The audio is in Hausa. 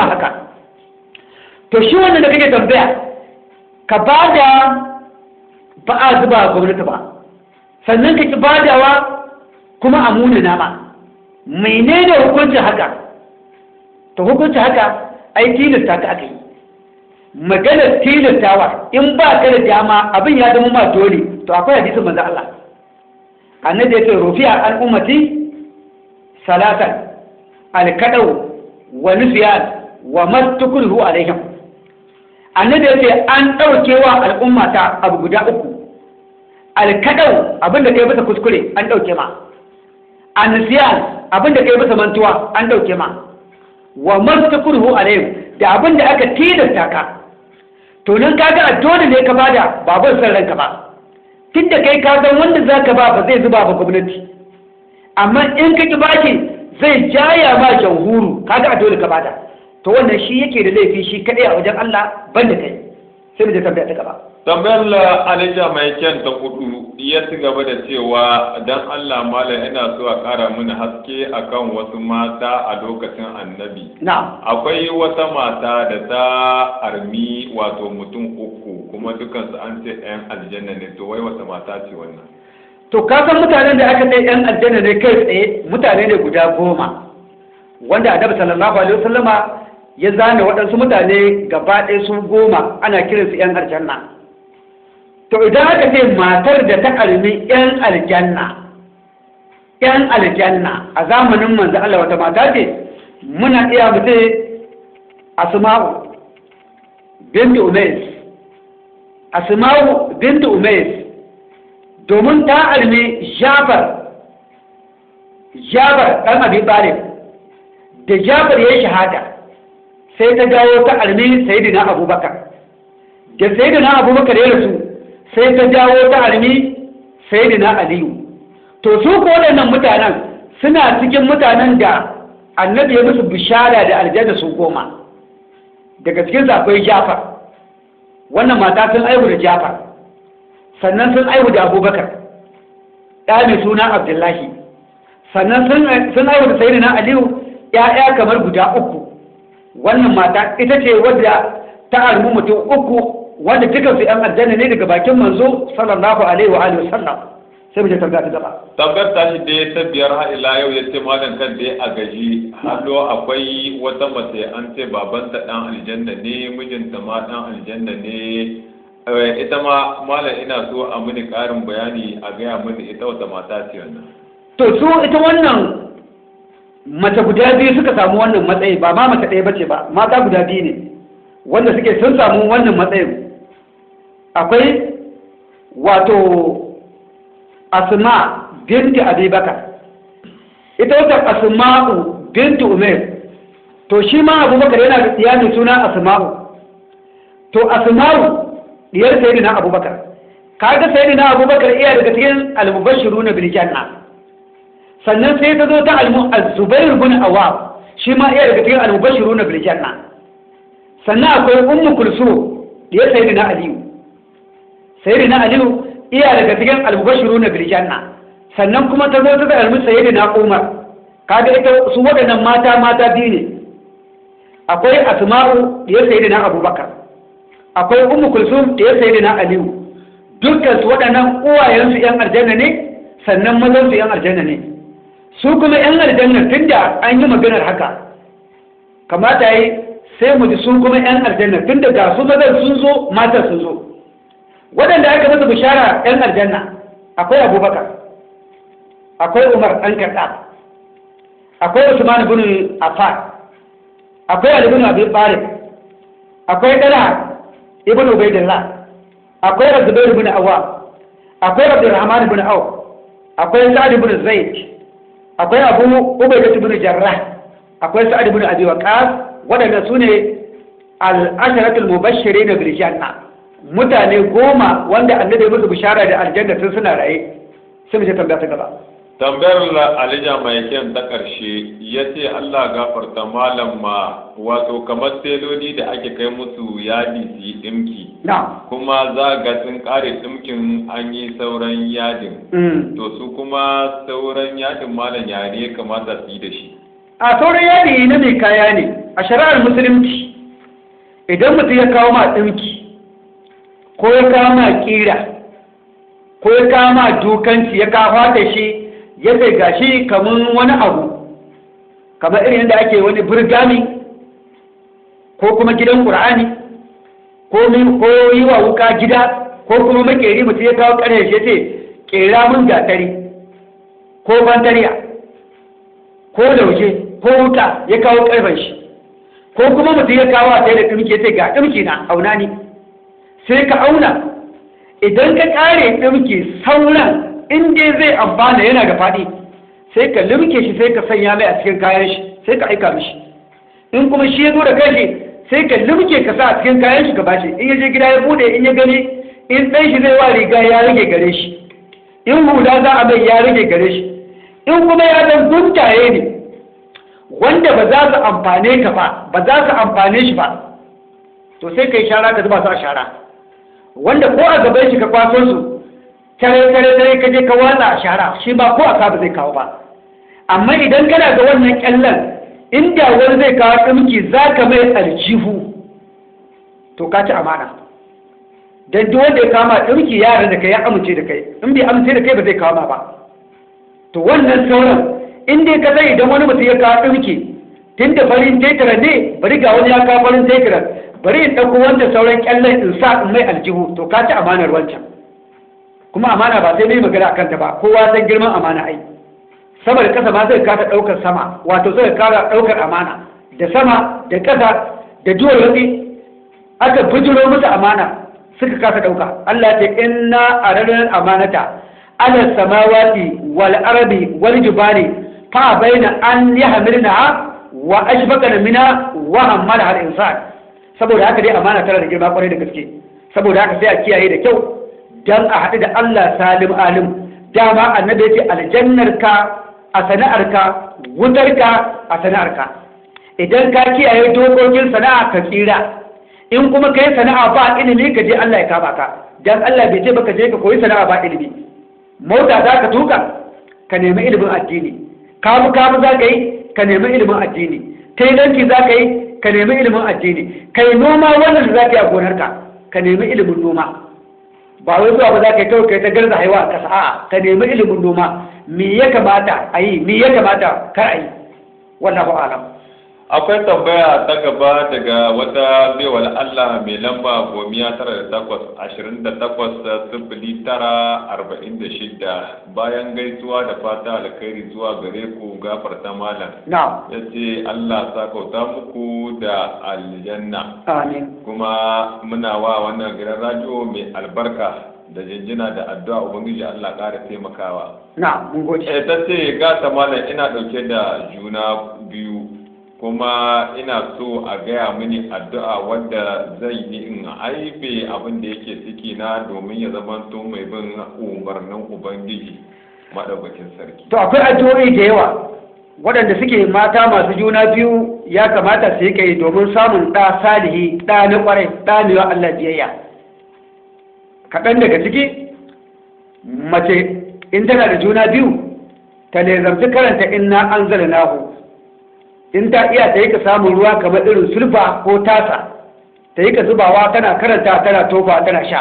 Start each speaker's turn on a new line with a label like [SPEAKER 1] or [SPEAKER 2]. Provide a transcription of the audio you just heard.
[SPEAKER 1] ma haka. To shi wannan da kake tambaya ka ba da ba a zuba gwamnati ba. Sannan ka ki badawa kuma a munana ma. Menene hukuncin haka? To hukuncin haka ai tilasta ka aka yi. Maganar tilastawa in ba ka da dama abin ya zama ma dole. To akwai hadisin manzo Allah. Annabi ya ce rufi'a an ummati salatan alkadau wa nusyan wa mastukuru alaihim. Annabi ya ce an ɗauke wa al'umma ta abu guda uku. Alkadau abin da kai bisa kuskure an ɗauke ma. Ansiyan abin da kai bisa mantuwa an ɗauke ma. Wa mastukuru alaihim da abin da aka tilasta ka. To nan kaga a dole ne ka ba da babar san ranka ba. Tunda kai ka san wanda zaka ba ba zai zuba ba gwamnati. Amma in ka ki baki zai jaya ma jamhuru kaga a dole ka ba da. To wannan shi yake da laifi shi kadai a wajen Allah banda kai. Sai mu je tambaya ta gaba.
[SPEAKER 2] Tambayar la alija mai kyan ta kudu ya ci gaba da cewa dan Allah malam ina so a kara mini haske akan wasu mata a lokacin annabi.
[SPEAKER 1] Na'am.
[SPEAKER 2] Akwai wata mata da ta armi wato mutum uku kuma dukansu an ce 'yan aljanna ne. To wai wata mata ce wannan?
[SPEAKER 1] To ka san mutanen da aka kai yan aljanna ne kai tsaye mutane ne guda goma wanda annabi sallallahu alaihi wasallama ya zane waɗansu mutane gaba ɗaya su goma ana kiransu yan aljanna. To idan aka ce matar da ta almi yan aljanna yan aljanna a zamanin manzo Allah wata mata ce muna iya mu ce asma'u bintu umays. Asma'u bintu umays. Domin ta almi jabar jabar ɗan ɓarin da jabar ya shahada. Sai ta dawo ta almi sayidina abubakar. Da sayidina abubakar ya rasu sai ta dawo ta almi sayidina aliyu. To su ko waɗannan mutanen suna cikin mutanen da annabi ya musu bishara da aljanna su goma. Daga cikin akwai jafar. Wannan mata sun aihu da jafar. Sannan sun aihu da abubakar. Ɗa mai suna abdullahi. Sannan sun aihu da sayi na aliyu ‘ya'ya kamar guda uku. Wannan mata ita ce wadda ta armu mutum uku wanda duka su ‘yan aljanna ne daga bakin manzo sallallahu alaihi wa alihi wasallam. Sai mu je tambaya ta gaba
[SPEAKER 2] tabbar ta shi da ta biyar har ila yau ya ce malam kan da a gaji. Hallo akwai wata mace an ce babanta dan aljanna ne mijinta ma dan aljanna ne. Ita ma malam ina so a mini karin bayani a gaya mini ita wata mata ce wannan.
[SPEAKER 1] To su ita wannan mace guda biyu suka samu wannan matsayi ba ma mace ɗaya bace ba mata guda biyu ne wanda suke sun samu wannan matsayin. Akwai wato asma binti abubakar. Ita wata asma'u binti umar to shi ma abubakar yana da tsiya suna asma'u. To asma'u diyar sayyidina abubakar. Kaga sayyidina abubakar iya daga cikin al-mubashshiruna bil janna. Sannan sai ta zo ta al-zubair ibn awwab shi ma iya daga cikin al-mubashshiruna bil janna. Sannan akwai ummu kulsum diyar sayyidina aliyu. Sayyidina aliyu iya daga cikin al-mubashshiruna bil janna. Sannan kuma ta zo ta da almu sayyidina umar. Kaga ita su waɗannan mata mata biyu ne. Akwai asma'u diyar sayyidina abubakar. Akwai ummu kulsum da ya sayi na aliyu. Dukkan su waɗannan uwayensu yan aljanna ne sannan mazan su yan aljanna ne. Su kuma yan aljanna tunda an yi maganar haka. Kamata yi sai mu ji su kuma yan aljanna tunda ga su mazan sun zo matan sun zo. Waɗanda aka masa bishara yan aljanna akwai abubakar akwai umar ɗan kaɗa akwai usman bin affan akwai ali bin abi talib akwai dala ibn ubaidillah akwai razubair ibn awwam akwai abdurrahman ibn auf akwai sa'ad ibn zaid akwai abu ubaidah ibn jarrah akwai sa'ad ibn abi waqas wadanda su ne al-asharatul mubashirin bil janna. Mutane goma wanda annabi musu bishara da aljanna sun suna raye. Sai mu tambaya ta gaba.
[SPEAKER 2] Tambayar alija mai kyan ta ƙarshe ya ce allah gafarta malam ma wato kamar teloli da ake kai musu yadi su yi ɗimki. Kuma za ga sun ƙare ɗimkin an yi sauran yadin.
[SPEAKER 1] Mm.
[SPEAKER 2] to su kuma sauran yadin malam ya ne kamata su yi da shi?
[SPEAKER 1] A sauran yadi na mai kaya ne a shari'ar musulunci idan mutum ya kawo ma ɗinki ko ya kawo ma ƙira ko ya kawo ma dukanci ya kawo da shi ya sai gashi kamar wani abu kamar irin da ake wani burgami ko kuma gidan ƙur'ani ko yi wa wuka gida ko kuma makeri mutum ya kawo ƙarshe ya ce ƙera mun gatari ko bantariya ko lauje ko wuka ya kawo ƙarfen shi. Ko kuma mutum ya kawo a da ɗumki ya ce ga ɗumki na auna ni. Sai ka auna idan ka ƙare ɗumki sauran in dai zai amfana yana da faɗi sai ka limke shi sai ka sanya mai a cikin kayan shi sai ka aika mishi. In kuma shi ya zo da kanshi sai ka limke ka sa a cikin kayan shi ka bashi in ya je gida ya buɗe in ya gani in ɗan shi zai wa riga ya rage gare shi. In hula za a mai ya rage gare shi. In kuma ya zan guntaye ne wanda ba za su amfane ka ba ba za su amfane shi ba to sai ka yi shara ka zuba su a shara. Wanda ko a gaban shi ka kwaso su tare tare tare ka je ka watsa a shara shi ba ko a ba zai kawo ba. Amma idan kana ga wannan kyallan inda wani zai kawo ɗumki za ka mai aljihu. To ka ci amana. Don duk wanda ya kama ɗumki yara da kai ya amince da kai. In bai amince da kai ba zai kawo ma ba. To wannan sauran in dai ka sai idan wani mutum ya kawo ɗumki tun da farin tekira ne bari ga wani ya kawo farin tekira bari in ɗauko wanda sauran kyallan in sa in mai aljihu. To ka ci amanar wancan. Kuma amana ba sai mai magana a kanta ba kowa san girman amana ai. Sama da ƙasa ma zai kasa ɗaukar sama wato zai kara ɗaukar amana. Da sama da ƙasa da duwar watsi aka bijiro musu amana suka kasa ɗauka. Allah ce inna aranar amanata ala samawati wal arabi wal jibali fa baina an yahmilna wa ashfaqana mina wa hamala al insan saboda haka dai amana tana da girma ƙwarai da gaske. Saboda haka sai a kiyaye da kyau. Dan a haɗu da Allah salim alim. Dama annabi ya ce aljannarka a sana'arka wutarka a sana'arka. Idan ka kiyaye dokokin sana'a ka tsira. In kuma ka yi sana'a ba ilimi ka je Allah ya kama ka. Dan Allah bai ce baka je ka koyi sana'a ba ilimi. Mota za ka tuka ka nemi ilimin addini. Kamu kamu za ka yi ka nemi ilimin addini. Tailanci za ka yi ka nemi ilimin addini. Kai noma wannan da za ka yi a gonarka ka nemi ilimin noma. Ba wai zuwa ba za ka kawai ta garza haiwa a ƙasa. A'a ka nemi ilimin noma. Me ya kamata a yi? Me ya kamata kar a yi? Wallahu alam.
[SPEAKER 2] Akwai tambaya ta gaba daga wata baiwal Allah mai lamba gomiya tara da takwas ashirin da takwas sifili tara arba'in da shida bayan gaisuwa da fata alkhairi zuwa gare ku gafarta malam. Ya ce Allah sakauta muku da aljanna.
[SPEAKER 1] Amin.
[SPEAKER 2] Kuma muna wa wannan gidan radio mai albarka da jinjina da addu'a ubangiji Allah ƙara taimakawa.
[SPEAKER 1] Na'am mun gode.
[SPEAKER 2] Eh ta ce gata malam ina ɗauke da juna biyu. Kuma ina so a gaya mini addu'a wadda zai yi in aibe abin da yake ciki na domin ya zamanto mai bin umarnin ubangiji madaukakin sarki.
[SPEAKER 1] To akwai addu'o'i da yawa waɗanda suke mata masu juna biyu ya kamata su yi kai domin samun ɗa salihi ɗa na ƙwarai ɗa ne wa Allah biyayya. Kaɗan daga ciki mace in tana da juna biyu ta nezamci karanta inna an nahu in ta iya ta yi ka samun ruwa kamar irin sulfa ko tasa ta yi ka zubawa tana karanta tana tofa tana sha.